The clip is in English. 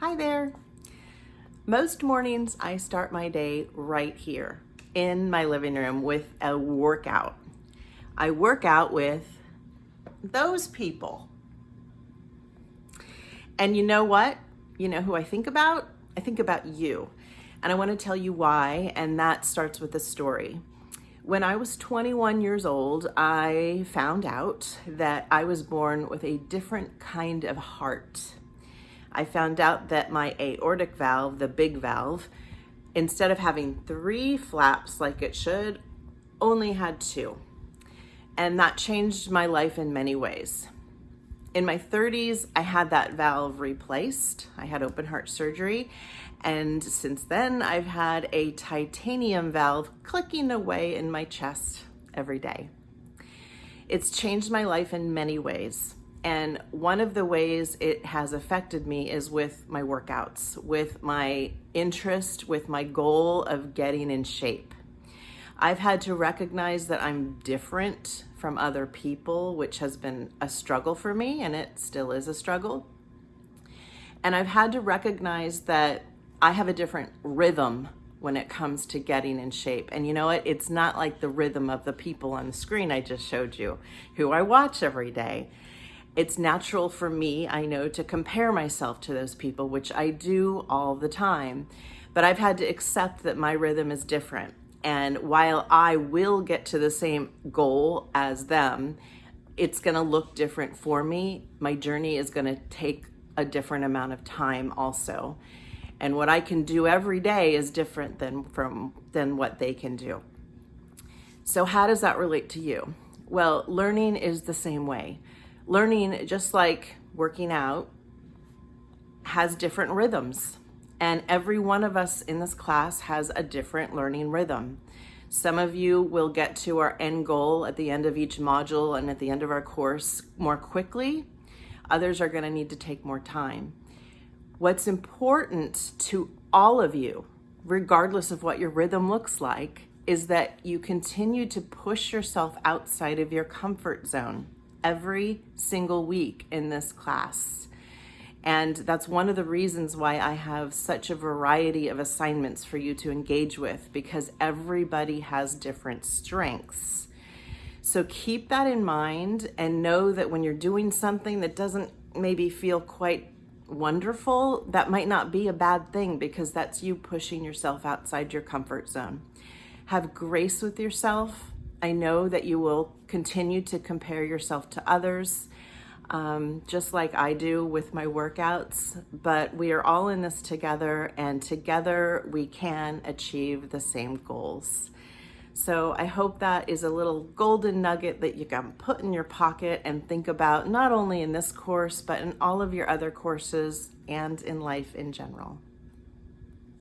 Hi there. Most mornings I start my day right here in my living room with a workout. I work out with those people. And you know what? You know who I think about? I think about you. And I want to tell you why, and that starts with a story. When I was 21 years old, I found out that I was born with a different kind of heart. I found out that my aortic valve, the big valve, instead of having three flaps like it should, only had two. And that changed my life in many ways. In my 30s, I had that valve replaced. I had open heart surgery and since then, I've had a titanium valve clicking away in my chest every day. It's changed my life in many ways. And one of the ways it has affected me is with my workouts, with my interest, with my goal of getting in shape. I've had to recognize that I'm different from other people, which has been a struggle for me, and it still is a struggle. And I've had to recognize that I have a different rhythm when it comes to getting in shape. And you know what? It's not like the rhythm of the people on the screen I just showed you, who I watch every day. It's natural for me, I know, to compare myself to those people, which I do all the time. But I've had to accept that my rhythm is different. And while I will get to the same goal as them, it's going to look different for me. My journey is going to take a different amount of time also and what I can do every day is different than from than what they can do. So how does that relate to you? Well, learning is the same way. Learning, just like working out, has different rhythms. And every one of us in this class has a different learning rhythm. Some of you will get to our end goal at the end of each module and at the end of our course more quickly. Others are going to need to take more time. What's important to all of you, regardless of what your rhythm looks like, is that you continue to push yourself outside of your comfort zone every single week in this class. And that's one of the reasons why I have such a variety of assignments for you to engage with because everybody has different strengths. So keep that in mind and know that when you're doing something that doesn't maybe feel quite wonderful, that might not be a bad thing because that's you pushing yourself outside your comfort zone. Have grace with yourself. I know that you will continue to compare yourself to others, um, just like I do with my workouts, but we are all in this together, and together we can achieve the same goals. So I hope that is a little golden nugget that you can put in your pocket and think about not only in this course, but in all of your other courses and in life in general.